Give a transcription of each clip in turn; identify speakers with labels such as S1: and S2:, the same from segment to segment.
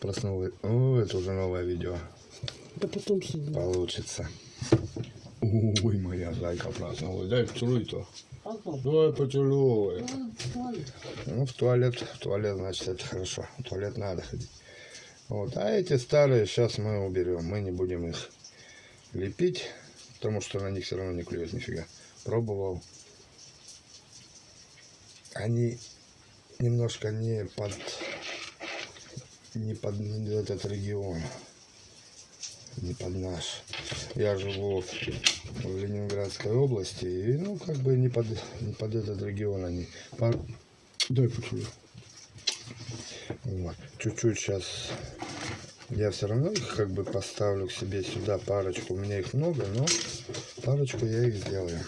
S1: Проснулась. О, это уже новое видео.
S2: Да потом сюда.
S1: Получится. Ой, моя зайка проснулась. Дай поцелуй-то.
S2: Ага.
S1: Давай поцелуй.
S2: А,
S1: Ну, в туалет. В туалет, значит, это хорошо. В туалет надо ходить. Вот. А эти старые сейчас мы уберем. Мы не будем их лепить, потому что на них все равно не клюет нифига. Пробовал. Они немножко не под не под этот регион, не под наш. Я живу в Ленинградской области, и ну как бы не под, не под этот регион они. Пар- Дай поцелуй. Вот. Чуть-чуть сейчас я все равно их как бы поставлю к себе сюда парочку. У меня их много, но парочку я их сделаю.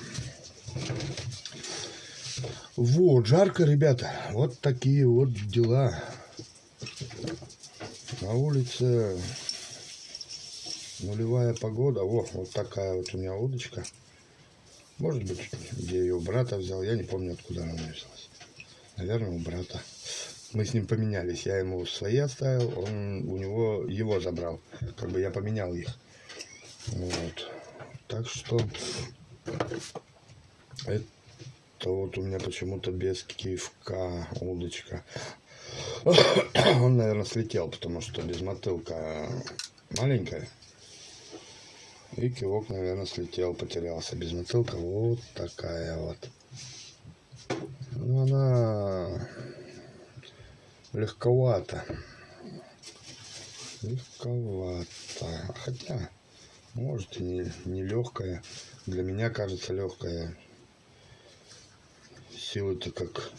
S1: Вот, жарко, ребята. Вот такие вот дела. На улице нулевая погода. Во, вот такая вот у меня удочка. Может быть, где ее у брата взял. Я не помню, откуда она взялась. Наверное, у брата. Мы с ним поменялись. Я ему свои оставил, он у него его забрал. Как бы я поменял их. Вот. Так что это вот у меня почему-то без кивка удочка. Он, наверное, слетел, потому что без мотылка маленькая. И кивок, наверное, слетел, потерялся. Без мотылка вот такая вот. Ну, она легковата. Легковата. Хотя, может и не, не легкая. Для меня кажется легкая. Силы-то как...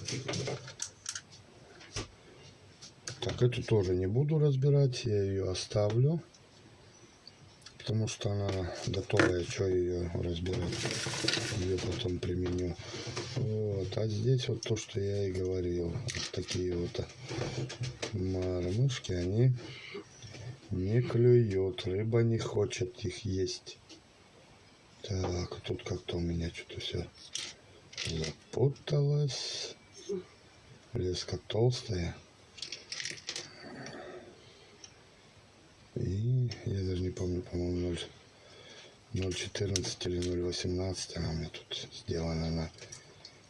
S1: Так, эту тоже не буду разбирать. Я ее оставлю. Потому что она готовая. Что ее разбирать? Ее потом применю. Вот. А здесь вот то, что я и говорил. Вот такие вот мормышки, они не клюют. Рыба не хочет их есть. Так, тут как-то у меня что-то все запуталось. Леска толстая. И я даже не помню, по-моему, 0.14 или 0.18 она меня тут сделана на,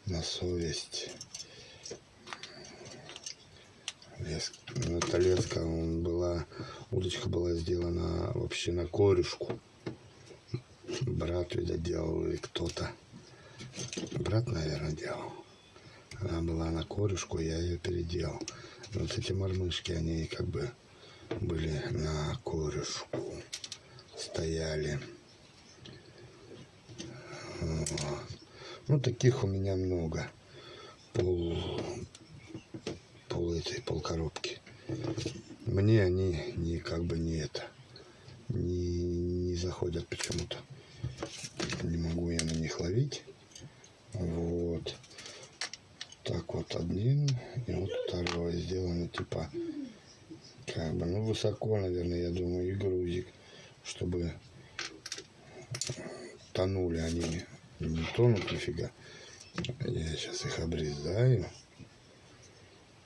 S1: на совесть. Лес, эта леска он была, удочка была сделана вообще на корешку. Брат, видать, делал или кто-то. Брат, наверное, делал. Она была на корешку, я ее переделал. Вот эти мормышки, они как бы были на корешку, стояли. Ну, таких у меня много. Пол, пол этой, пол коробки. Мне они не как бы не это, не, не заходят почему-то. Не могу я на них ловить. Вот. Так вот один и вот второй сделаны типа как бы, ну, высоко, наверное, я думаю, и грузик, чтобы тонули они, не тонут нифига. Я сейчас их обрезаю.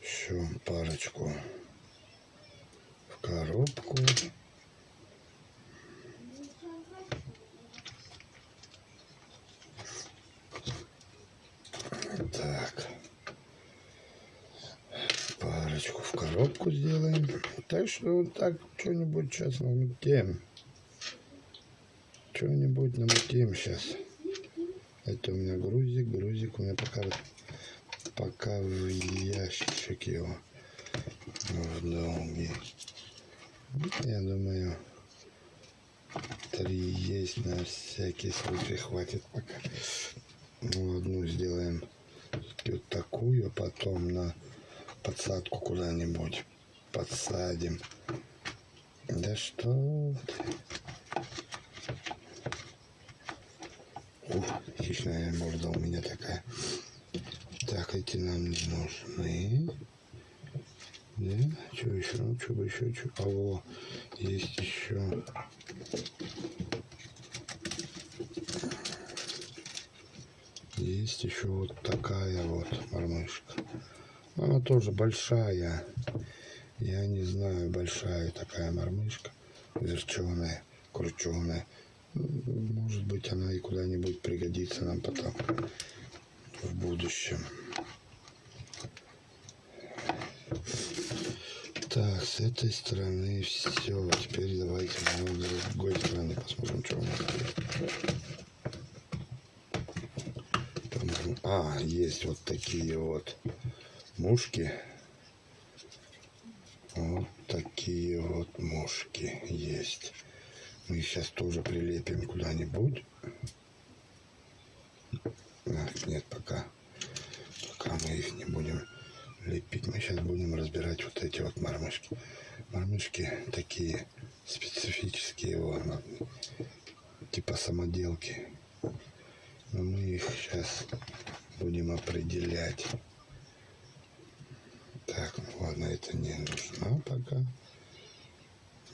S1: Еще парочку в коробку. Так. Парочку в коробку сделаем. Так что вот так что-нибудь сейчас намутим. Что-нибудь намутим сейчас. Это у меня грузик. Грузик у меня пока, пока в ящичек его. В долгий. Я думаю, три есть на всякий случай. Хватит пока. Ну, одну сделаем вот такую, а потом на подсадку куда-нибудь подсадим. Да что ты? Ух, хищная морда у меня такая. Так, эти нам не нужны. Да? Что еще? Ну, что еще? Что? А, во, есть еще. Есть еще вот такая вот мормышка. Она тоже большая. Я не знаю, большая такая мормышка, верченая, крученая. Может быть, она и куда-нибудь пригодится нам потом в будущем. Так, с этой стороны все. Теперь давайте с другой стороны посмотрим, что у нас есть. А, есть вот такие вот мушки. Вот такие вот мушки есть. Мы сейчас тоже прилепим куда-нибудь. Нет, пока. Пока мы их не будем лепить. Мы сейчас будем разбирать вот эти вот мормышки. Мормышки такие специфические, вот, типа самоделки. Но мы их сейчас будем определять. Так, ну ладно, это не нужно пока.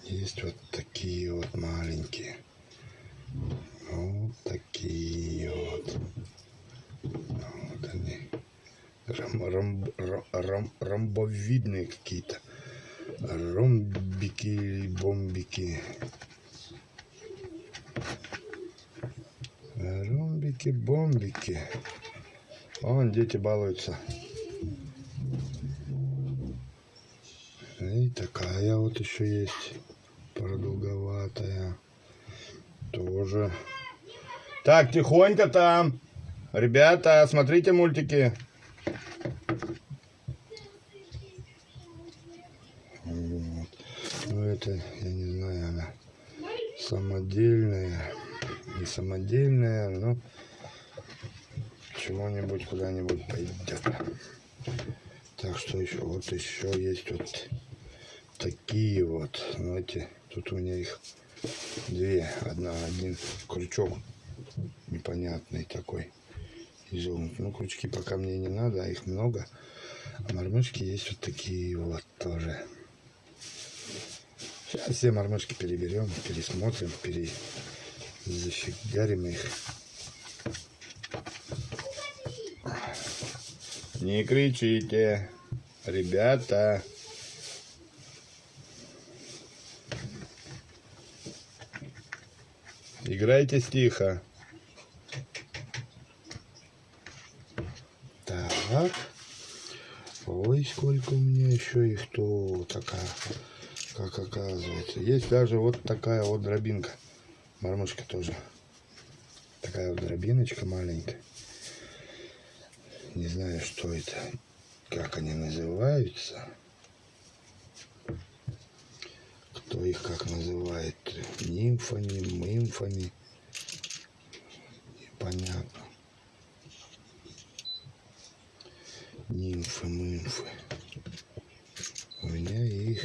S1: Есть вот такие вот маленькие. Вот такие вот. Вот они. Ром, ром, ром, ромбовидные какие-то. Ромбики или бомбики. Ромбики-бомбики. Вон дети балуются. И такая вот еще есть. Продолговатая. Тоже. Так, тихонько там. Ребята, смотрите мультики. Вот. Ну это, я не знаю, она самодельная. Не самодельная, но чего-нибудь куда-нибудь пойдет. Так что еще, вот еще есть вот такие вот, знаете, тут у меня их две, одна, один крючок непонятный такой изогнут. Ну, крючки пока мне не надо, а их много. А мормышки есть вот такие вот тоже. Сейчас все мормышки переберем, пересмотрим, перезафигарим их. Не кричите, ребята. Играйте тихо. Так. Ой, сколько у меня еще их то такая, как оказывается. Есть даже вот такая вот дробинка. Мормышка тоже. Такая вот дробиночка маленькая. Не знаю, что это, как они называются. Кто их как называет? Нимфами, мымфами. Непонятно. Нимфы, мымфы. У меня их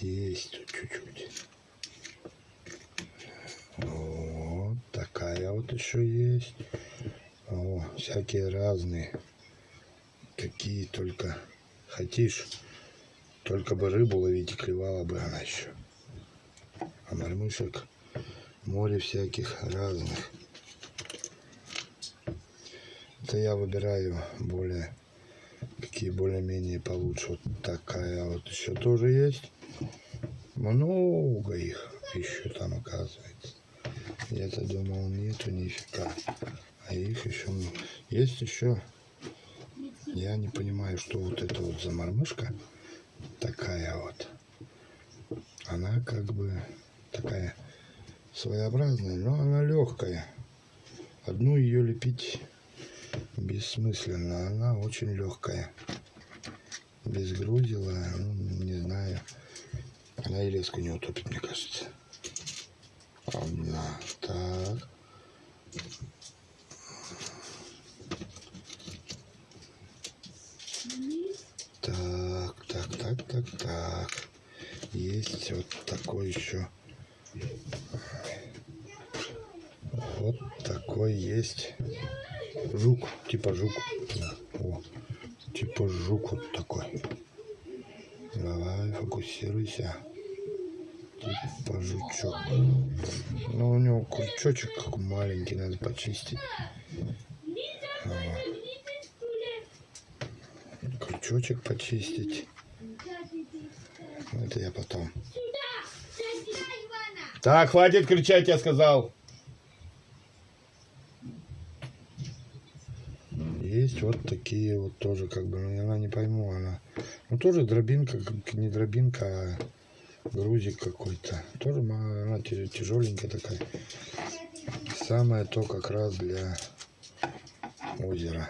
S1: есть тут чуть-чуть. Вот такая вот еще есть. О, всякие разные. Какие только хотишь. Только бы рыбу ловить и клевала бы она еще. А мормышек море всяких разных. Это я выбираю более, какие более-менее получше. Вот такая вот еще тоже есть. Много их еще там оказывается. Я-то думал, нету нифига. А их еще есть еще. Я не понимаю, что вот это вот за мормышка такая вот. Она как бы такая своеобразная, но она легкая. Одну ее лепить бессмысленно. Она очень легкая. Без грузила, ну, не знаю. Она и леску не утопит, мне кажется. Одна. Так. Так, так, так, так, так. Есть вот такой еще. Вот такой есть. Жук, типа жук. О, типа жук вот такой. Давай, фокусируйся. Типа жучок. Ну, у него крючочек как маленький, надо почистить. крючочек почистить. Это я потом. Так, хватит кричать, я сказал. Есть вот такие вот тоже, как бы, ну, она не пойму, она, ну, тоже дробинка, не дробинка, а грузик какой-то. Тоже она тя- тяжеленькая такая. Самое то как раз для озера.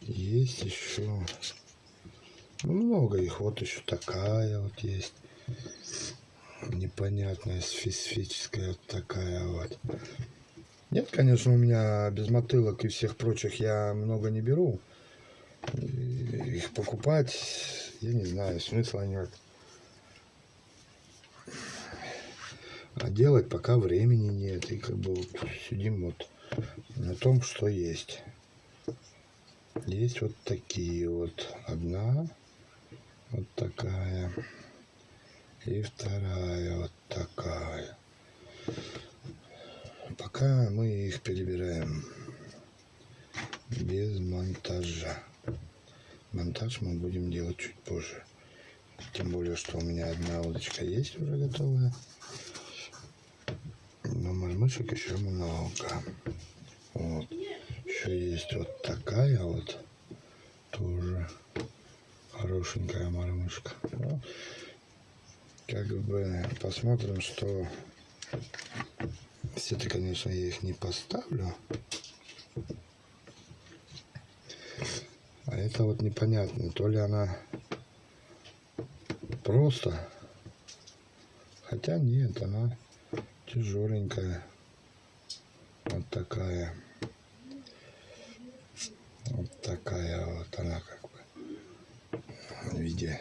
S1: Есть еще ну, много их. Вот еще такая вот есть. Непонятная, специфическая такая вот. Нет, конечно, у меня без мотылок и всех прочих я много не беру. Их покупать, я не знаю, смысла нет. А делать пока времени нет. И как бы вот сидим вот на том, что есть. Есть вот такие вот. Одна вот такая. И вторая вот такая. Пока мы их перебираем без монтажа. Монтаж мы будем делать чуть позже. Тем более, что у меня одна удочка есть уже готовая. Но мормышек еще много. Вот. Еще есть вот такая вот. Тоже хорошенькая мормышка. Как бы посмотрим, что все-таки, конечно, я их не поставлю. А это вот непонятно, то ли она просто, хотя нет, она тяжеленькая, вот такая, вот такая вот она как бы в виде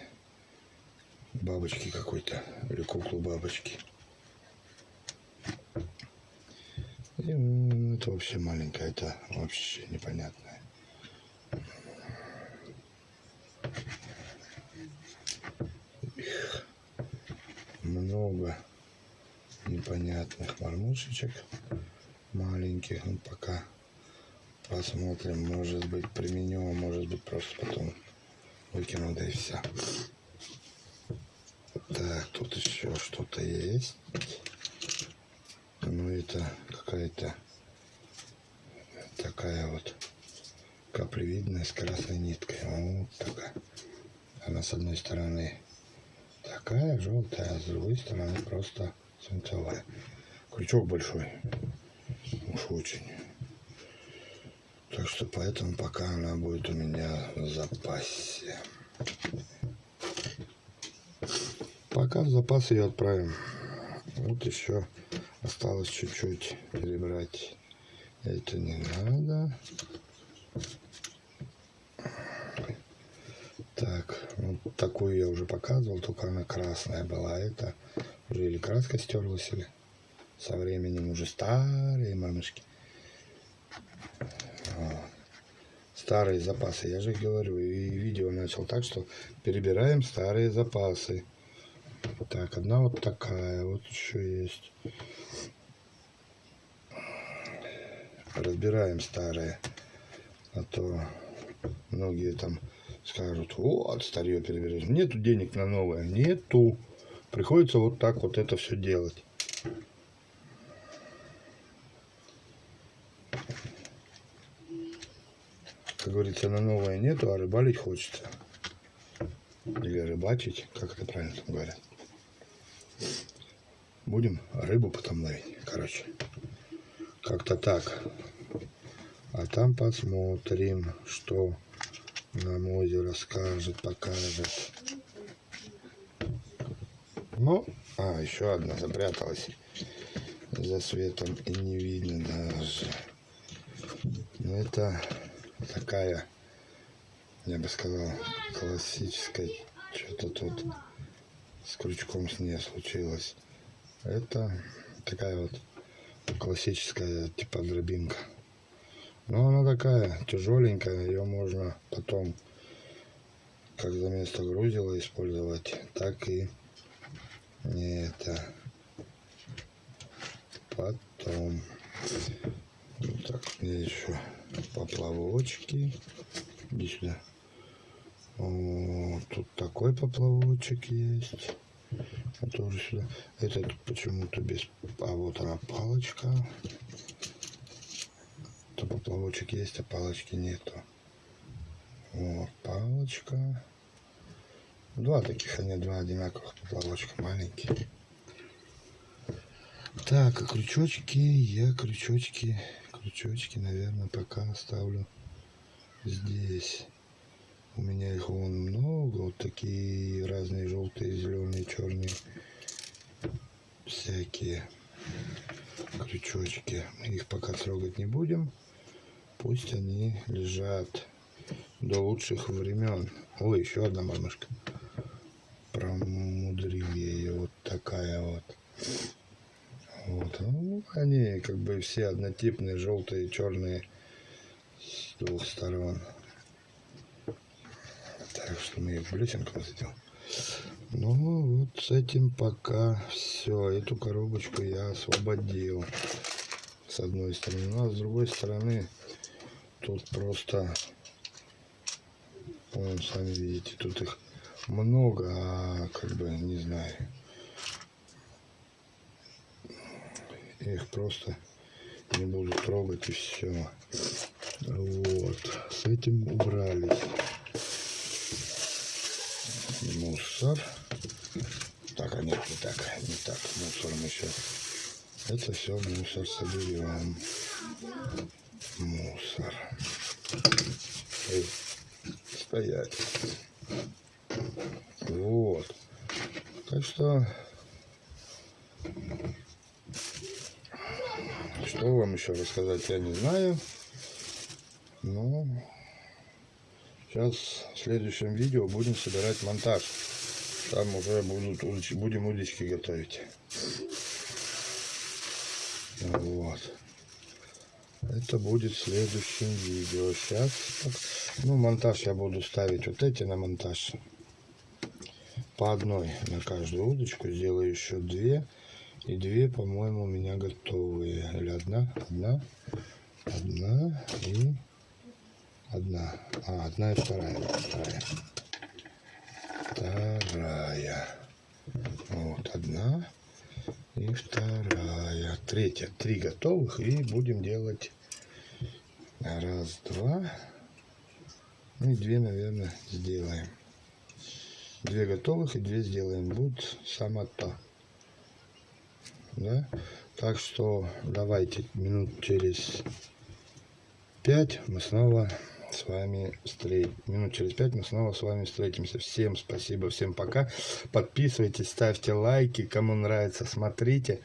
S1: бабочки какой-то или куклу бабочки. И это вообще маленькая, это вообще непонятное. Их много непонятных мормушечек маленьких. Ну, пока посмотрим, может быть применю, а может быть просто потом выкину, да и все. Тут еще что-то есть. Ну, это какая-то такая вот каплевидная с красной ниткой. Вот такая. Она с одной стороны такая желтая, а с другой стороны просто свинцовая. Крючок большой. Уж очень. Так что поэтому пока она будет у меня в запасе. Пока в запас ее отправим. Вот еще осталось чуть-чуть перебрать. Это не надо. Так, вот такую я уже показывал, только она красная была. Это уже или краска стерлась, или со временем уже старые мамышки. Вот. Старые запасы, я же говорю, и видео начал так, что перебираем старые запасы. Так, одна вот такая, вот еще есть. Разбираем старые, а то многие там скажут, вот, старье переберешь. Нету денег на новое, нету. Приходится вот так вот это все делать. Как говорится, на новое нету, а рыбалить хочется. Или рыбачить, как это правильно там говорят. Будем рыбу потом ловить. Короче, как-то так. А там посмотрим, что нам озеро скажет, покажет. Ну, а, еще одна запряталась за светом и не видно даже. Ну, это такая, я бы сказал, классическая. Что-то тут с крючком с ней случилось. Это такая вот классическая типа дробинка. Но она такая тяжеленькая, ее можно потом как за место грузила использовать, так и не это потом. Так, мне еще поплавочки. Иди сюда. Тут такой поплавочек есть. А тоже сюда. Этот почему-то без... А вот она палочка. То поплавочек есть, а палочки нету. Вот, палочка. Два таких, они два одинаковых поплавочка, маленькие. Так, а крючочки, я крючочки, крючочки, наверное, пока оставлю здесь. У меня их вон много, вот такие разные желтые, зеленые, черные, всякие крючочки. Их пока трогать не будем. Пусть они лежат до лучших времен. Ой, еще одна мамушка. Промудрил я. Вот такая вот. Вот. Ну, они как бы все однотипные, желтые, черные с двух сторон. Мы их блесенком сделаем. Ну, вот с этим пока все. Эту коробочку я освободил. С одной стороны. Ну, а с другой стороны, тут просто, вон, сами видите, тут их много, а как бы, не знаю. Их просто не буду трогать и все. Вот. С этим убрались мусор. Так, а нет, не так, не так. Мусор мы сейчас. Это все мусор соберем. Мусор. Эй, стоять. Вот. Так что, что вам еще рассказать, я не знаю. Но Сейчас в следующем видео будем собирать монтаж. Там уже будут будем удочки готовить. Вот. Это будет в следующем видео. Сейчас, ну, монтаж я буду ставить вот эти на монтаж. По одной на каждую удочку. Сделаю еще две. И две, по-моему, у меня готовые. Или одна? Одна. Одна и Одна. А, одна и вторая. Вторая. Вторая. Вот, одна и вторая. Третья. Три готовых. И будем делать раз, два. Ну и две, наверное, сделаем. Две готовых и две сделаем. Будет само то. Да? Так что давайте минут через пять мы снова с вами встретимся. Минут через пять мы снова с вами встретимся. Всем спасибо, всем пока. Подписывайтесь, ставьте лайки. Кому нравится, смотрите.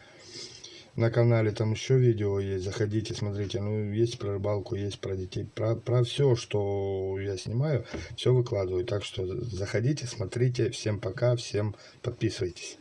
S1: На канале там еще видео есть, заходите, смотрите. Ну, есть про рыбалку, есть про детей. Про, про все, что я снимаю, все выкладываю. Так что заходите, смотрите. Всем пока, всем подписывайтесь.